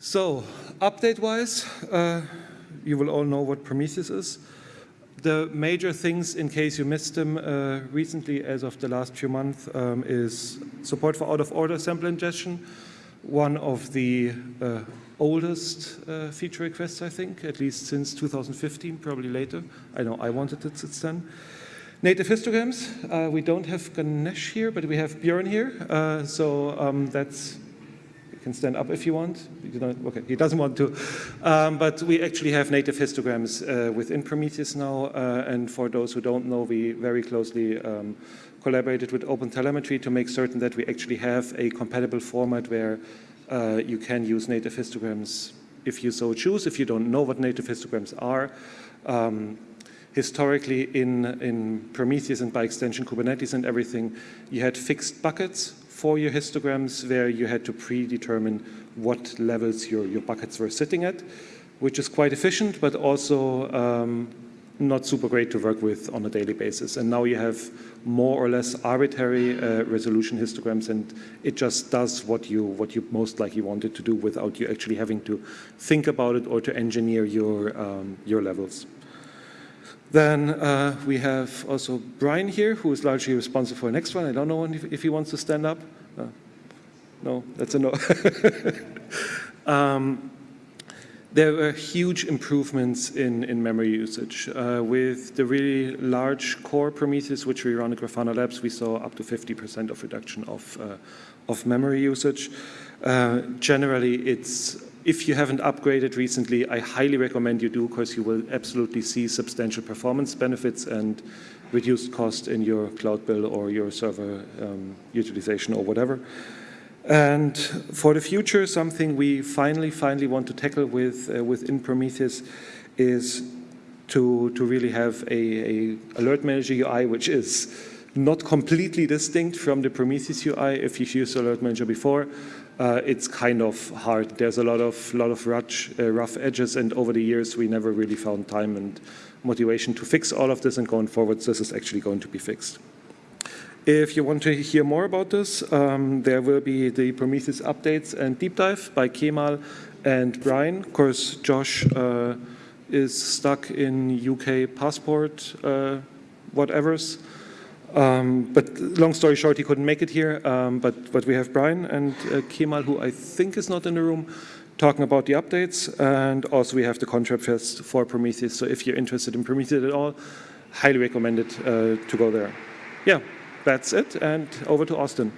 So, update-wise, uh, you will all know what Prometheus is. The major things, in case you missed them uh, recently, as of the last few months, um, is support for out-of-order sample ingestion, one of the uh, oldest uh, feature requests, I think, at least since 2015, probably later. I know I wanted it since then. Native histograms, uh, we don't have Ganesh here, but we have Björn here, uh, so um, that's can stand up if you want. You okay, he doesn't want to. Um, but we actually have native histograms uh, within Prometheus now. Uh, and for those who don't know, we very closely um, collaborated with OpenTelemetry to make certain that we actually have a compatible format where uh, you can use native histograms if you so choose. If you don't know what native histograms are, um, historically in, in Prometheus and by extension Kubernetes and everything, you had fixed buckets for your histograms where you had to predetermine what levels your, your buckets were sitting at, which is quite efficient, but also um, not super great to work with on a daily basis. And now you have more or less arbitrary uh, resolution histograms and it just does what you, what you most likely wanted to do without you actually having to think about it or to engineer your, um, your levels. Then uh, we have also Brian here, who is largely responsible for the next one. I don't know if, he wants to stand up. Uh, no, that's a no. um, there were huge improvements in, in memory usage. Uh, with the really large core Prometheus, which we run at Grafana Labs, we saw up to 50% of reduction of, uh, of memory usage. Uh, generally, it's if you haven't upgraded recently, I highly recommend you do because you will absolutely see substantial performance benefits and reduced cost in your cloud bill or your server um, utilization or whatever. And for the future, something we finally, finally want to tackle with uh, within Prometheus is to, to really have a, a alert manager UI, which is not completely distinct from the Prometheus UI. If you've used Alert Manager before, uh, it's kind of hard. There's a lot of lot of rough, uh, rough edges, and over the years we never really found time and motivation to fix all of this. And going forward, this is actually going to be fixed. If you want to hear more about this, um, there will be the Prometheus updates and deep dive by Kemal and Brian. Of course, Josh uh, is stuck in UK passport uh, whatevers. Um, but long story short, he couldn't make it here. Um, but, but we have Brian and uh, Kemal, who I think is not in the room, talking about the updates. And also we have the ContribFest for Prometheus. So if you're interested in Prometheus at all, highly recommend it uh, to go there. Yeah, that's it. And over to Austin.